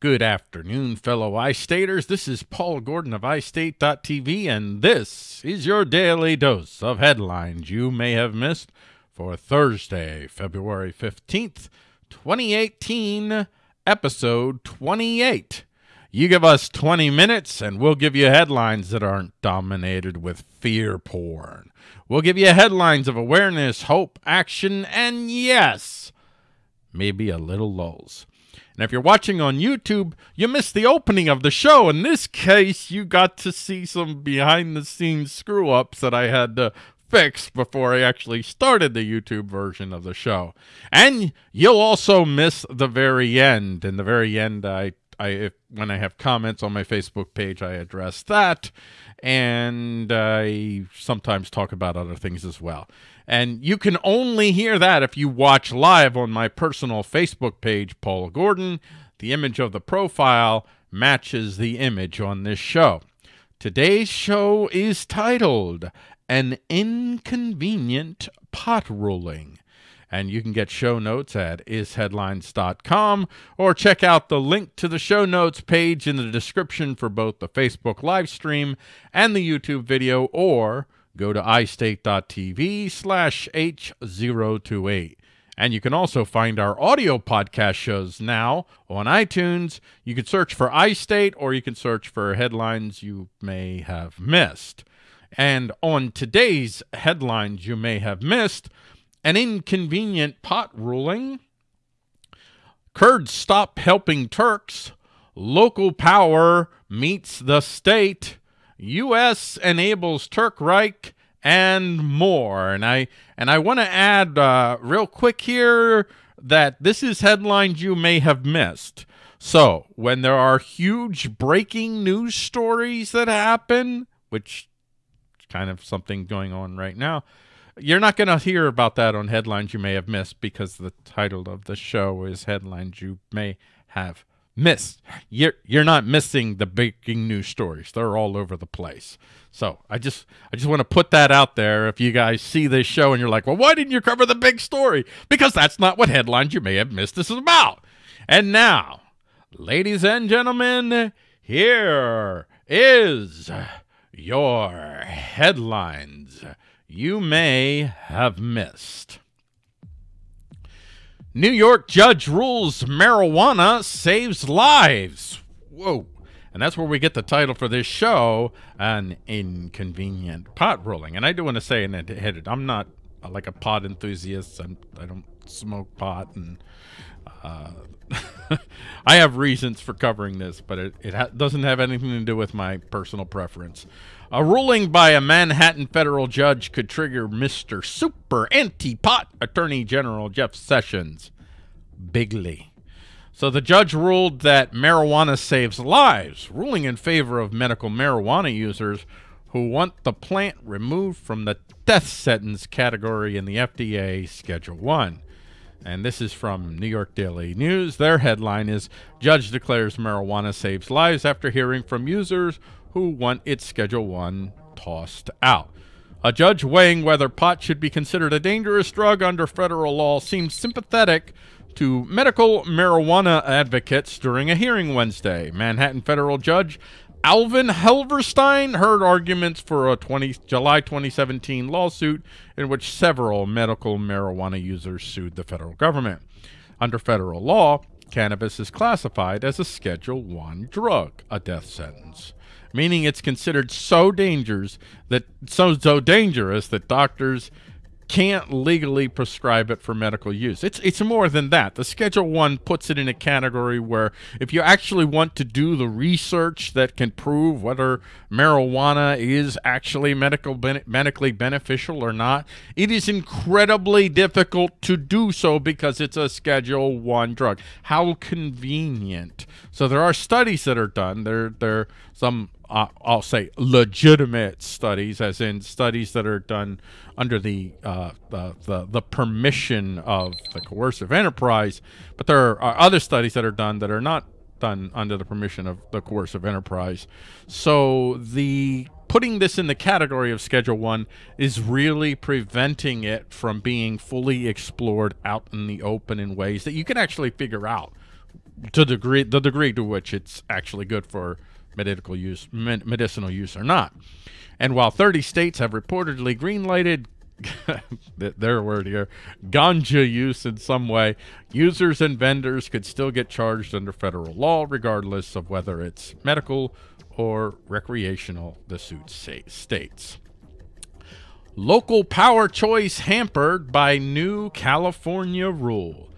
Good afternoon, fellow iStaters. This is Paul Gordon of iState.tv, and this is your daily dose of headlines you may have missed for Thursday, February 15th, 2018, episode 28. You give us 20 minutes, and we'll give you headlines that aren't dominated with fear porn. We'll give you headlines of awareness, hope, action, and yes, maybe a little lulls. And if you're watching on YouTube, you missed the opening of the show. In this case, you got to see some behind the scenes screw ups that I had to fix before I actually started the YouTube version of the show. And you'll also miss the very end. In the very end, I, I if, when I have comments on my Facebook page, I address that. And I sometimes talk about other things as well. And you can only hear that if you watch live on my personal Facebook page, Paul Gordon. The image of the profile matches the image on this show. Today's show is titled An Inconvenient Pot Ruling. And you can get show notes at isheadlines.com or check out the link to the show notes page in the description for both the Facebook live stream and the YouTube video or go to istate.tv slash H028. And you can also find our audio podcast shows now on iTunes. You can search for iState or you can search for headlines you may have missed. And on today's headlines you may have missed, an inconvenient pot ruling, Kurds stop helping Turks, local power meets the state, U.S. enables Turk Reich and more. And I and I want to add uh, real quick here that this is headlines you may have missed. So when there are huge breaking news stories that happen, which is kind of something going on right now, you're not going to hear about that on headlines you may have missed because the title of the show is headlines you may have missed. You're you're not missing the breaking news stories. They're all over the place. So I just I just want to put that out there. If you guys see this show and you're like, well, why didn't you cover the big story? Because that's not what headlines you may have missed this is about. And now, ladies and gentlemen, here is your headlines you may have missed. New York judge rules marijuana saves lives. Whoa. And that's where we get the title for this show, An Inconvenient Pot Ruling. And I do want to say, and I'm not uh, like a pot enthusiast. I'm, I don't smoke pot. And uh, I have reasons for covering this, but it, it ha doesn't have anything to do with my personal preference. A ruling by a Manhattan federal judge could trigger Mr. Super Anti-Pot Attorney General Jeff Sessions bigly. So the judge ruled that marijuana saves lives, ruling in favor of medical marijuana users who want the plant removed from the death sentence category in the FDA Schedule 1. And this is from New York Daily News. Their headline is Judge declares marijuana saves lives after hearing from users who want its Schedule 1 tossed out. A judge weighing whether pot should be considered a dangerous drug under federal law seemed sympathetic to medical marijuana advocates during a hearing Wednesday. Manhattan federal judge Alvin Hellerstein heard arguments for a 20, July 2017 lawsuit in which several medical marijuana users sued the federal government. Under federal law, cannabis is classified as a Schedule 1 drug, a death sentence meaning it's considered so dangerous that so so dangerous that doctors can't legally prescribe it for medical use. It's it's more than that. The Schedule 1 puts it in a category where if you actually want to do the research that can prove whether marijuana is actually medical ben medically beneficial or not, it is incredibly difficult to do so because it's a Schedule 1 drug. How convenient. So there are studies that are done. There there some uh, I'll say legitimate studies, as in studies that are done under the, uh, the, the the permission of the coercive enterprise. But there are other studies that are done that are not done under the permission of the coercive enterprise. So the putting this in the category of Schedule 1 is really preventing it from being fully explored out in the open in ways that you can actually figure out to degree the degree to which it's actually good for medical use, medicinal use or not. And while 30 states have reportedly greenlighted their word here, ganja use in some way, users and vendors could still get charged under federal law, regardless of whether it's medical or recreational, the suit states. Local power choice hampered by new California rule.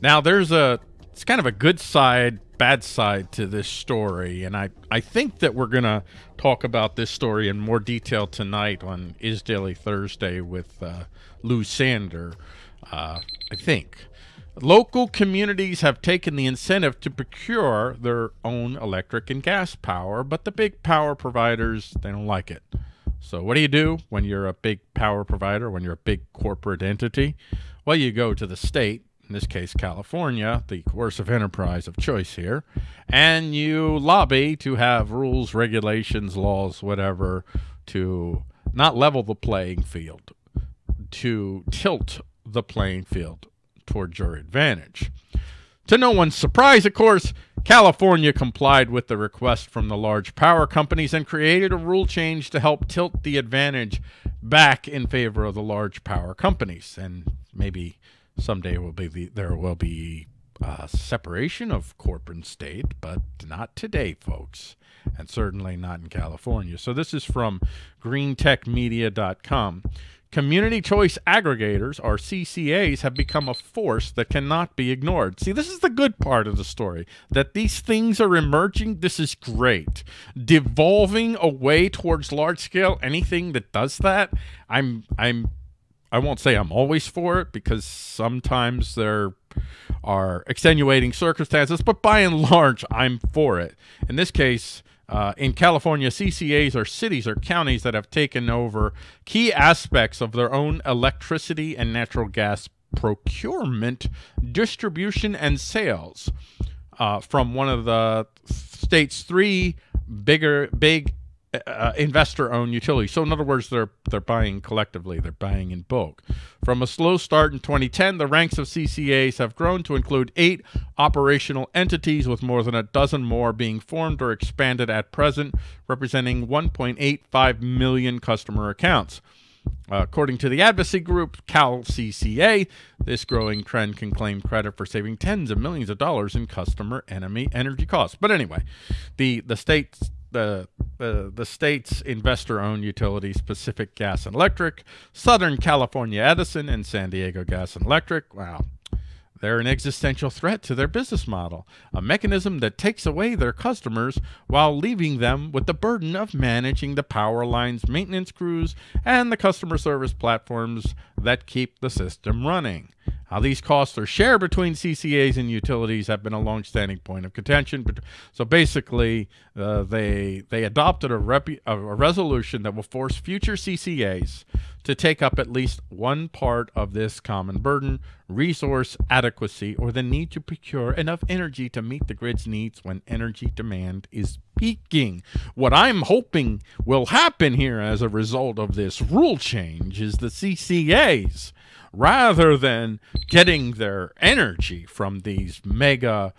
Now, there's a, it's kind of a good side bad side to this story, and I, I think that we're going to talk about this story in more detail tonight on Is Daily Thursday with uh, Lou Sander, uh, I think. Local communities have taken the incentive to procure their own electric and gas power, but the big power providers, they don't like it. So what do you do when you're a big power provider, when you're a big corporate entity? Well, you go to the state in this case California, the coercive enterprise of choice here, and you lobby to have rules, regulations, laws, whatever, to not level the playing field, to tilt the playing field towards your advantage. To no one's surprise, of course, California complied with the request from the large power companies and created a rule change to help tilt the advantage back in favor of the large power companies and maybe someday will be the, there will be uh, separation of corporate and state, but not today, folks, and certainly not in California. So this is from greentechmedia.com. Community choice aggregators, or CCAs, have become a force that cannot be ignored. See, this is the good part of the story, that these things are emerging. This is great. Devolving away towards large-scale anything that does that, I'm, I'm I won't say I'm always for it because sometimes there are extenuating circumstances, but by and large, I'm for it. In this case, uh, in California, CCAs are cities or counties that have taken over key aspects of their own electricity and natural gas procurement, distribution, and sales uh, from one of the state's three bigger, big uh, investor-owned utilities. So in other words, they're they're buying collectively. They're buying in bulk. From a slow start in 2010, the ranks of CCAs have grown to include eight operational entities, with more than a dozen more being formed or expanded at present, representing 1.85 million customer accounts. Uh, according to the advocacy group CalCCA, this growing trend can claim credit for saving tens of millions of dollars in customer enemy energy costs. But anyway, the the states the, the, the state's investor-owned utilities, Pacific Gas and Electric, Southern California Edison, and San Diego Gas and Electric. Wow. They're an existential threat to their business model, a mechanism that takes away their customers while leaving them with the burden of managing the power lines, maintenance crews, and the customer service platforms that keep the system running. How these costs are shared between CCAs and utilities have been a long-standing point of contention. But so basically, uh, they they adopted a, a resolution that will force future CCAs to take up at least one part of this common burden, resource adequacy, or the need to procure enough energy to meet the grid's needs when energy demand is peaking. What I'm hoping will happen here as a result of this rule change is the CCAs rather than getting their energy from these mega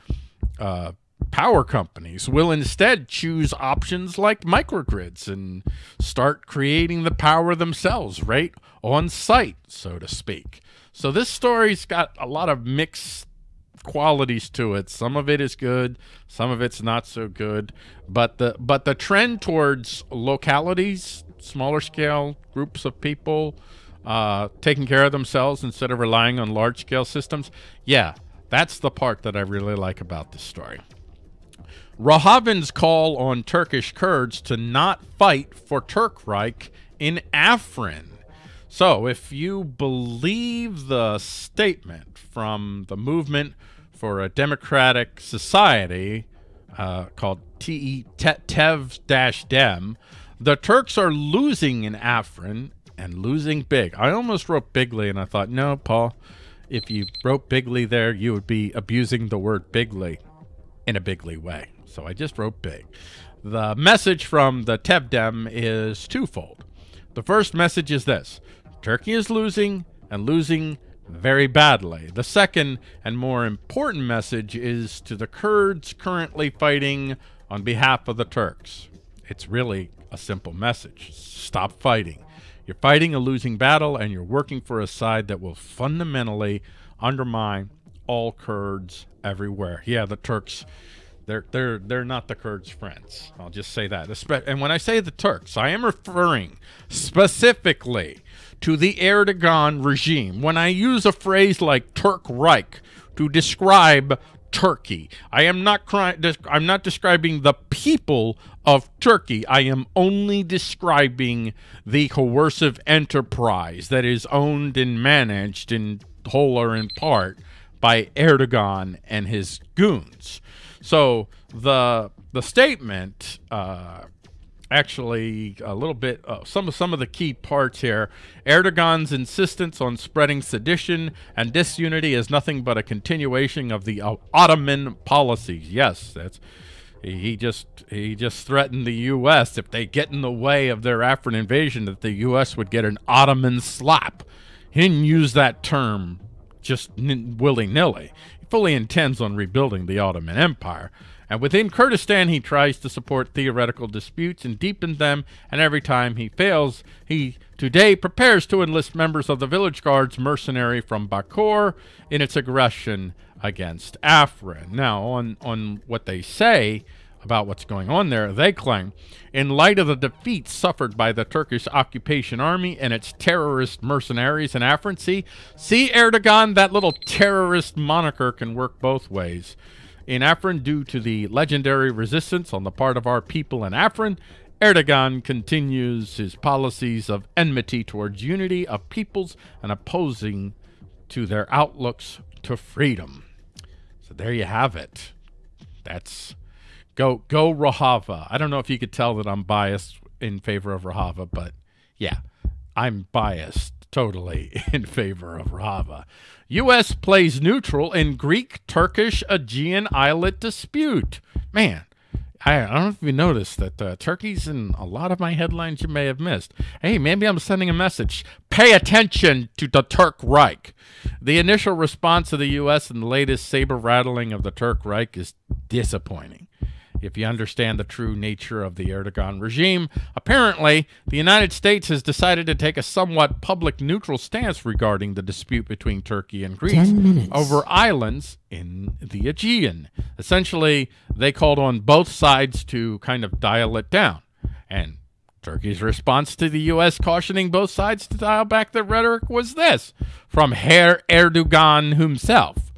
uh, power companies will instead choose options like microgrids and start creating the power themselves right on site, so to speak. So this story's got a lot of mixed qualities to it. Some of it is good, some of it's not so good, but the but the trend towards localities, smaller scale groups of people uh, taking care of themselves instead of relying on large-scale systems. Yeah, that's the part that I really like about this story. Rojavin's call on Turkish Kurds to not fight for Turkreich in Afrin. So, if you believe the statement from the Movement for a Democratic Society uh, called TE TEV-DEM, the Turks are losing in Afrin and losing big. I almost wrote bigly, and I thought, no, Paul, if you wrote bigly there, you would be abusing the word bigly in a bigly way. So I just wrote big. The message from the TEV-DEM is twofold. The first message is this. Turkey is losing and losing very badly. The second and more important message is to the Kurds currently fighting on behalf of the Turks. It's really a simple message. Stop fighting. You're fighting a losing battle and you're working for a side that will fundamentally undermine all Kurds everywhere. Yeah, the Turks they're they're they're not the Kurds' friends. I'll just say that. And when I say the Turks, I am referring specifically to the Erdogan regime. When I use a phrase like Turk Reich to describe Turkey, I am not I'm not describing the people of Turkey. I am only describing the coercive enterprise that is owned and managed in whole or in part by Erdogan and his goons. So the the statement uh, actually a little bit uh, some of some of the key parts here. Erdogan's insistence on spreading sedition and disunity is nothing but a continuation of the uh, Ottoman policies. Yes, that's he just he just threatened the U.S. if they get in the way of their Afrin invasion that the U.S. would get an Ottoman slap. He didn't use that term just willy nilly He fully intends on rebuilding the Ottoman Empire. And within Kurdistan, he tries to support theoretical disputes and deepen them, and every time he fails, he today prepares to enlist members of the village guards mercenary from Bakur in its aggression against Afrin. Now, on, on what they say, about what's going on there, they claim, in light of the defeats suffered by the Turkish occupation army and its terrorist mercenaries in Afrin, see, see Erdogan, that little terrorist moniker can work both ways. In Afrin, due to the legendary resistance on the part of our people in Afrin, Erdogan continues his policies of enmity towards unity of peoples and opposing to their outlooks to freedom. So there you have it. That's Go go Rojava. I don't know if you could tell that I'm biased in favor of Rojava, but yeah, I'm biased totally in favor of Rojava. U.S. plays neutral in Greek-Turkish Aegean islet dispute. Man, I, I, don't know if you noticed that uh, Turkey's in a lot of my headlines you may have missed. Hey, maybe I'm sending a message. Pay attention to the Turk Reich. The initial response of the U.S. and the latest saber rattling of the Turk Reich is disappointing if you understand the true nature of the Erdogan regime. Apparently, the United States has decided to take a somewhat public neutral stance regarding the dispute between Turkey and Greece over islands in the Aegean. Essentially, they called on both sides to kind of dial it down. And Turkey's response to the U.S. cautioning both sides to dial back their rhetoric was this from Herr Erdogan himself.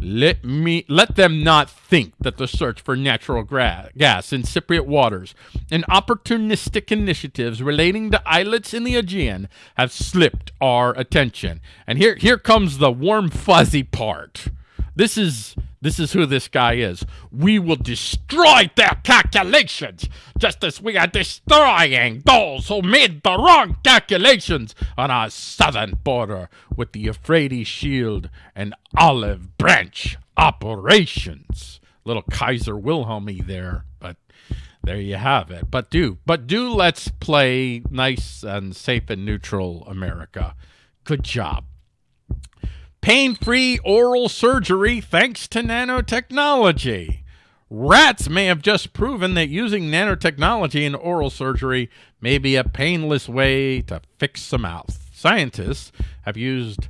Let me let them not think that the search for natural gas in Cypriot waters and opportunistic initiatives relating to islets in the Aegean have slipped our attention. And here here comes the warm fuzzy part. This is this is who this guy is. We will destroy their calculations, just as we are destroying those who made the wrong calculations on our southern border with the Euphrates Shield and Olive Branch operations. Little Kaiser Wilhelmy there, but there you have it. But do, but do let's play nice and safe and neutral America. Good job. Pain-free oral surgery thanks to nanotechnology. Rats may have just proven that using nanotechnology in oral surgery may be a painless way to fix the mouth. Scientists have used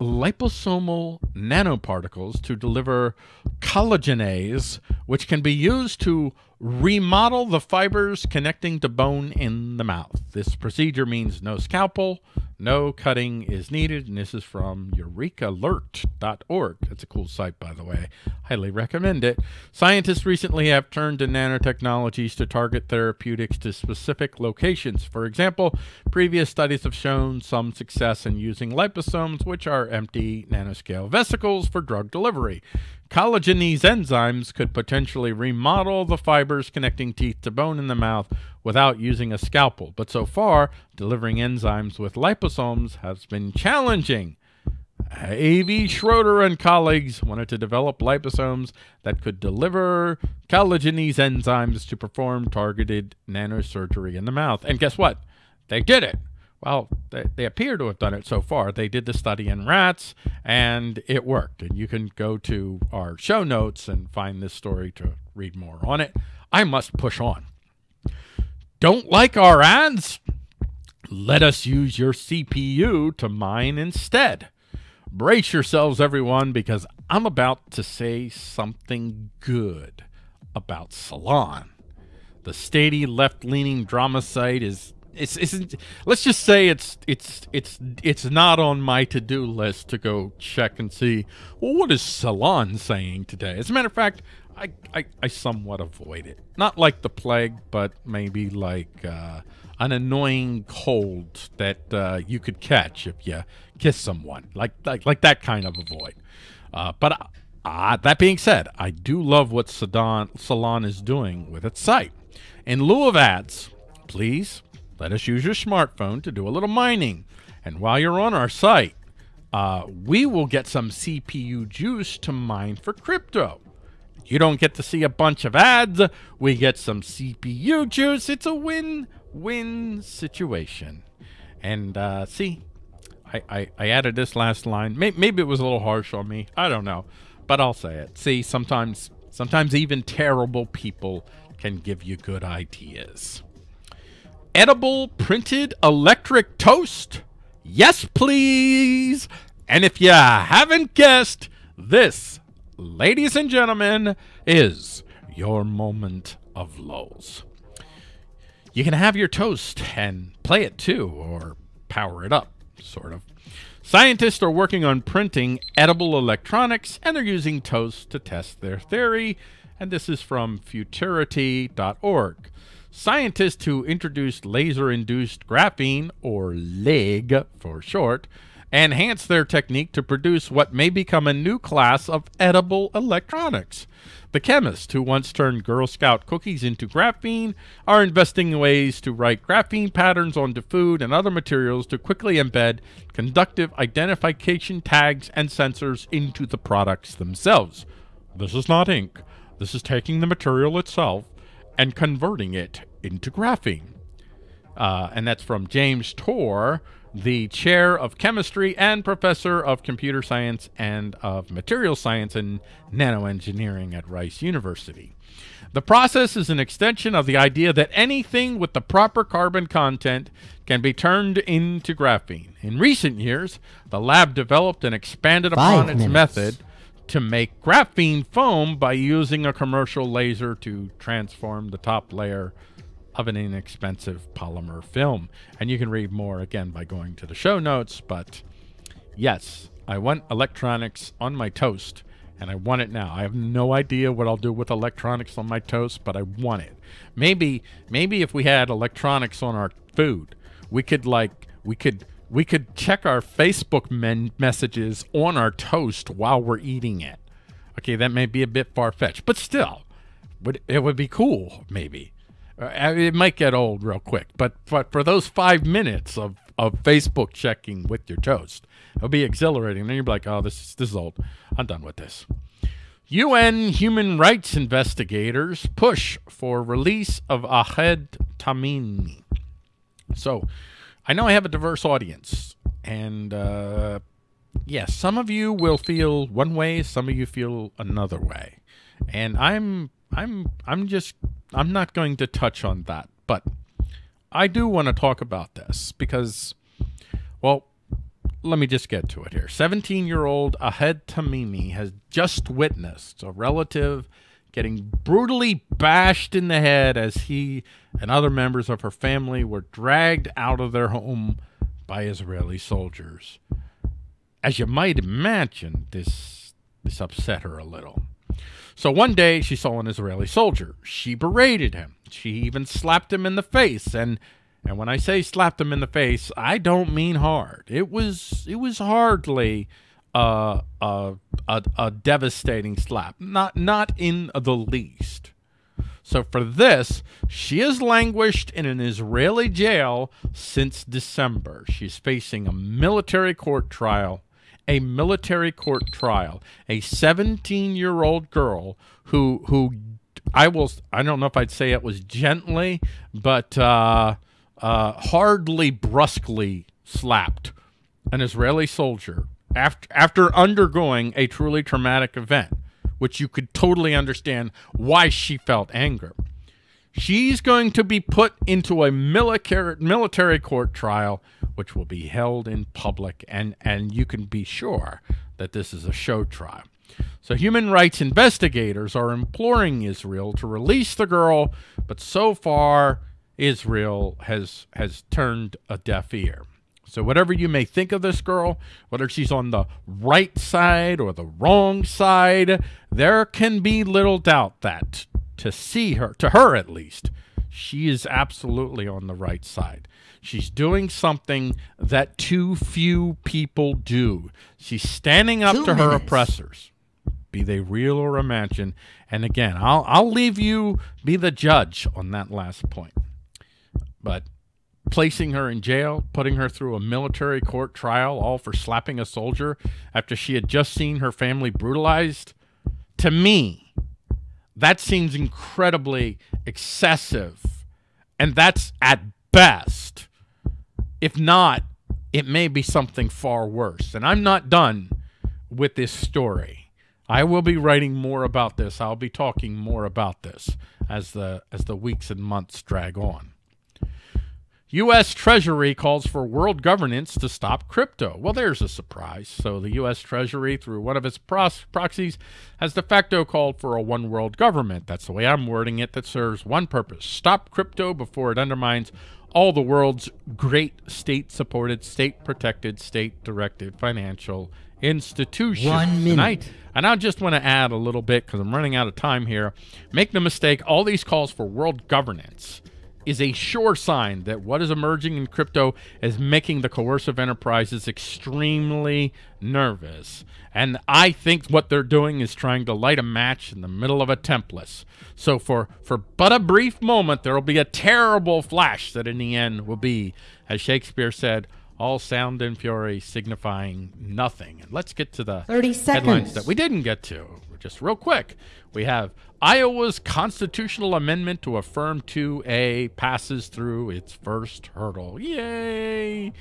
liposomal nanoparticles to deliver collagenase, which can be used to remodel the fibers connecting to bone in the mouth. This procedure means no scalpel, no cutting is needed, and this is from eurekalert.org. That's a cool site, by the way. Highly recommend it. Scientists recently have turned to nanotechnologies to target therapeutics to specific locations. For example, previous studies have shown some success in using liposomes, which are empty nanoscale vesicles for drug delivery. Collagenase enzymes could potentially remodel the fibers connecting teeth to bone in the mouth without using a scalpel, but so far, delivering enzymes with liposomes has been challenging. Avi Schroeder and colleagues wanted to develop liposomes that could deliver collagenase enzymes to perform targeted nanosurgery in the mouth. And guess what? They did it Well, they, they appear to have done it so far. They did the study in rats, and it worked. And you can go to our show notes and find this story to read more on it. I must push on. Don't like our ads? Let us use your CPU to mine instead. Brace yourselves, everyone, because I'm about to say something good about Salon. The stady left-leaning drama site is it's, let's just say it's it's it's it's not on my to-do list to go check and see well what is salon saying today? As a matter of fact I, I, I somewhat avoid it. Not like the plague but maybe like uh, an annoying cold that uh, you could catch if you kiss someone. Like like, like that kind of avoid uh, but uh, that being said I do love what Salon, Salon is doing with its site. In lieu of ads please let us use your smartphone to do a little mining. And while you're on our site, uh, we will get some CPU juice to mine for crypto. You don't get to see a bunch of ads. We get some CPU juice. It's a win-win situation. And uh, see, I, I, I, added this last line. Maybe, maybe it was a little harsh on me. I don't know. But I'll say it. See, sometimes, sometimes even terrible people can give you good ideas edible printed electric toast? Yes, please. And if you haven't guessed, this, ladies and gentlemen, is your moment of lulls. You can have your toast and play it too, or power it up, sort of. Scientists are working on printing edible electronics, and they're using toast to test their theory. And this is from futurity.org. Scientists who introduced laser-induced graphene, or LEG for short, enhance their technique to produce what may become a new class of edible electronics. The chemists who once turned Girl Scout cookies into graphene are investing ways to write graphene patterns onto food and other materials to quickly embed conductive identification tags and sensors into the products themselves. This is not ink. This is taking the material itself and converting it into graphene. Uh, and that's from James Tour, the chair of chemistry and professor of computer science and of material science and nanoengineering at Rice University. The process is an extension of the idea that anything with the proper carbon content can be turned into graphene. In recent years, the lab developed and expanded upon its method to make graphene foam by using a commercial laser to transform the top layer of an inexpensive polymer film. And you can read more again by going to the show notes. But yes, I want electronics on my toast and I want it now. I have no idea what I'll do with electronics on my toast, but I want it. Maybe, maybe if we had electronics on our food, we could like, we could we could check our Facebook messages on our toast while we're eating it. Okay, that may be a bit far-fetched, but still, would it would be cool, maybe. Uh, it might get old real quick, but, but for those five minutes of, of Facebook checking with your toast, it'll be exhilarating. You'll be like, oh, this is, this is old. I'm done with this. UN human rights investigators push for release of Ahed Tamimi. So, I know I have a diverse audience, and uh, yes, yeah, some of you will feel one way, some of you feel another way, and I'm I'm I'm just I'm not going to touch on that, but I do want to talk about this because, well, let me just get to it here. 17-year-old Ahed Tamimi has just witnessed a relative getting brutally bashed in the head as he and other members of her family were dragged out of their home by Israeli soldiers. As you might imagine, this, this upset her a little. So one day she saw an Israeli soldier. She berated him. She even slapped him in the face. And and when I say slapped him in the face, I don't mean hard. It was it was hardly a, a, a devastating slap. Not, not in the least. So for this, she has languished in an Israeli jail since December. She's facing a military court trial, a military court trial, a 17-year-old girl who who I will I don't know if I'd say it was gently, but uh, uh, hardly brusquely slapped an Israeli soldier after after undergoing a truly traumatic event, which you could totally understand why she felt anger. She's going to be put into a military military court trial, which will be held in public, and and you can be sure that this is a show trial. So human rights investigators are imploring Israel to release the girl, but so far Israel has has turned a deaf ear. So whatever you may think of this girl, whether she's on the right side or the wrong side, there can be little doubt that to see her, to her at least, she is absolutely on the right side. She's doing something that too few people do. She's standing up Two to her oppressors, be they real or imagined. And again, I'll I'll leave you be the judge on that last point. But placing her in jail, putting her through a military court trial, all for slapping a soldier after she had just seen her family brutalized, to me, that seems incredibly excessive. And that's at best. If not, it may be something far worse. And I'm not done with this story. I will be writing more about this. I'll be talking more about this as the as the weeks and months drag on. U.S. Treasury calls for world governance to stop crypto. Well, there's a surprise. So, the U.S. Treasury, through one of its proxies, has de facto called for a one world government. That's the way I'm wording it, that serves one purpose stop crypto before it undermines all the world's great state supported, state protected, state directed financial institutions. One minute. And I, and I just want to add a little bit because I'm running out of time here. Make no mistake, all these calls for world governance is a sure sign that what is emerging in crypto is making the coercive enterprises extremely nervous. And I think what they're doing is trying to light a match in the middle of a template. So for, for but a brief moment, there will be a terrible flash that in the end will be, as Shakespeare said, all sound and fury signifying nothing. And let's get to the 30 headlines that we didn't get to. Just real quick, we have Iowa's constitutional amendment to affirm 2A passes through its first hurdle. Yay!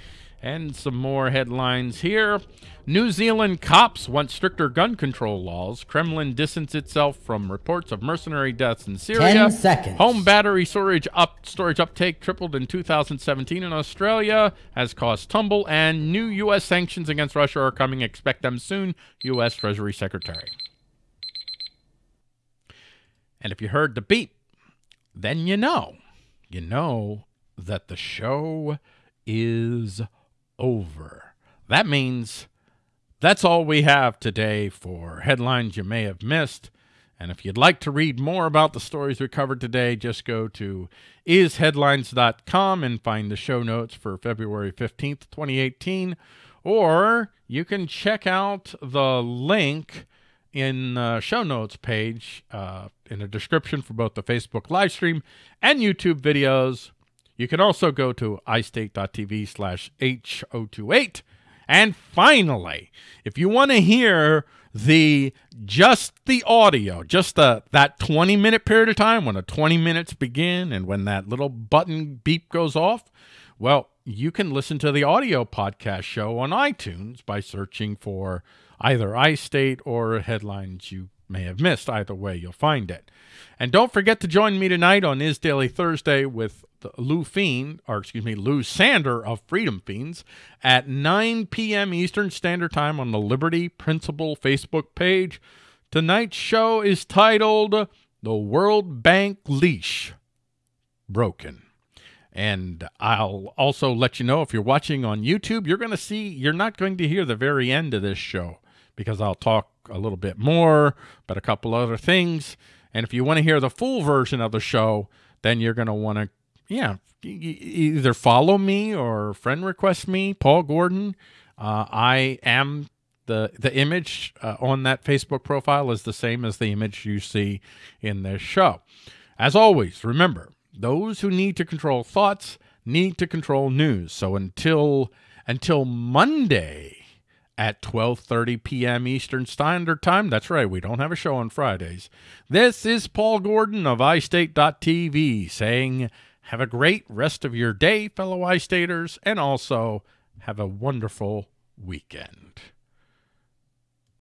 And some more headlines here. New Zealand cops want stricter gun control laws. Kremlin distanced itself from reports of mercenary deaths in Syria. 10 seconds. Home battery storage up storage uptake tripled in 2017 in Australia, has caused tumble, and new U.S. sanctions against Russia are coming. Expect them soon. U.S. Treasury Secretary. And if you heard the beep, then you know. You know that the show is over. That means that's all we have today for headlines you may have missed. And if you'd like to read more about the stories we covered today, just go to isheadlines.com and find the show notes for February 15th, 2018. Or you can check out the link in the show notes page uh, in the description for both the Facebook live stream and YouTube videos. You can also go to istate.tv slash H028. And finally, if you want to hear the just the audio, just the that 20 minute period of time when the 20 minutes begin and when that little button beep goes off, well, you can listen to the audio podcast show on iTunes by searching for either I state or headlines you may have missed. Either way, you'll find it. And don't forget to join me tonight on Is Daily Thursday with Lou Fiend, or excuse me, Lou Sander of Freedom Fiends at 9 p.m. Eastern Standard Time on the Liberty Principle Facebook page. Tonight's show is titled The World Bank Leash Broken. And I'll also let you know if you're watching on YouTube, you're going to see, you're not going to hear the very end of this show because I'll talk a little bit more about a couple other things. And if you want to hear the full version of the show, then you're going to want to, yeah, either follow me or friend request me, Paul Gordon. Uh, I am the the image uh, on that Facebook profile is the same as the image you see in this show. As always, remember those who need to control thoughts need to control news. So until until Monday at 12:30 p.m. Eastern Standard Time. That's right, we don't have a show on Fridays. This is Paul Gordon of iState.tv saying Have a great rest of your day, fellow I-Staters, and also have a wonderful weekend.